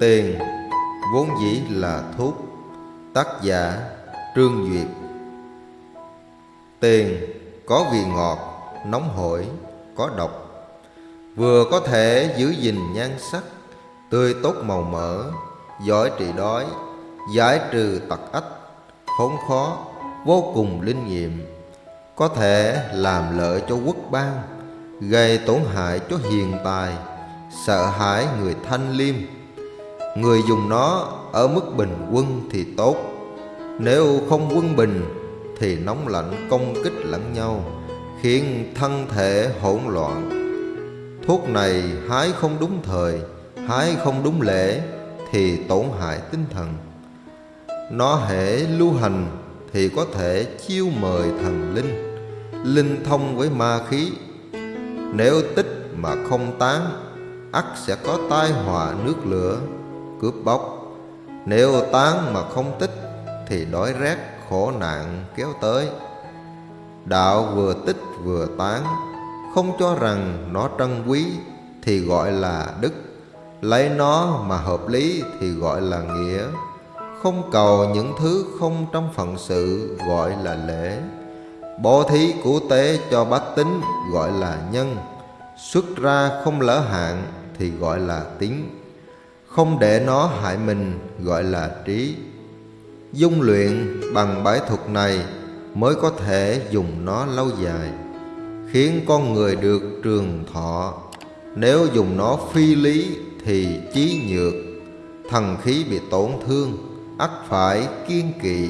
Tiền vốn dĩ là thuốc. Tác giả Trương Duyệt. Tiền có vị ngọt, nóng hổi, có độc. Vừa có thể giữ gìn nhan sắc Tươi tốt màu mỡ, giỏi trị đói Giải trừ tật ách, khốn khó, vô cùng linh nghiệm. Có thể làm lợi cho quốc bang Gây tổn hại cho hiền tài Sợ hãi người thanh liêm. Người dùng nó ở mức bình quân thì tốt. Nếu không quân bình thì nóng lạnh công kích lẫn nhau, Khiến thân thể hỗn loạn. Thuốc này hái không đúng thời, Hái không đúng lễ Thì tổn hại tinh thần. Nó hễ lưu hành Thì có thể chiêu mời thần linh Linh thông với ma khí. Nếu tích mà không tán, ắt sẽ có tai họa nước lửa cướp bóc. Nếu tán mà không tích, thì đói rét, khổ nạn kéo tới. Đạo vừa tích vừa tán, không cho rằng nó trân quý, thì gọi là đức. Lấy nó mà hợp lý, thì gọi là nghĩa. Không cầu những thứ không trong phận sự, gọi là lễ. Bố thí của tế cho bách tính gọi là nhân. Xuất ra không lỡ hạn, thì gọi là tín không để nó hại mình, gọi là trí. Dung luyện bằng bãi thuật này mới có thể dùng nó lâu dài, khiến con người được trường thọ. Nếu dùng nó phi lý thì trí nhược, thần khí bị tổn thương, ắt phải kiên kỵ.